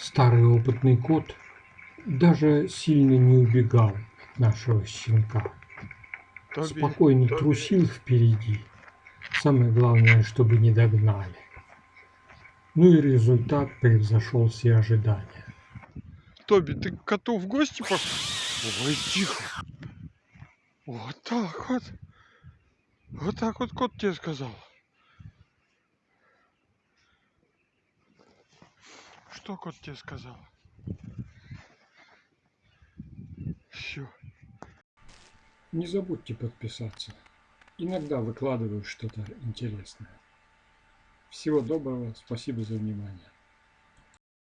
Старый опытный кот даже сильно не убегал от нашего щенка. Тоби, Спокойно Тоби. трусил впереди. Самое главное, чтобы не догнали. Ну и результат превзошел все ожидания. Тоби, ты к коту в гости пошел? Ой, тихо. Вот так вот. Вот так вот кот тебе сказал. Что кот тебе сказал? Все. Не забудьте подписаться. Иногда выкладываю что-то интересное. Всего доброго, спасибо за внимание.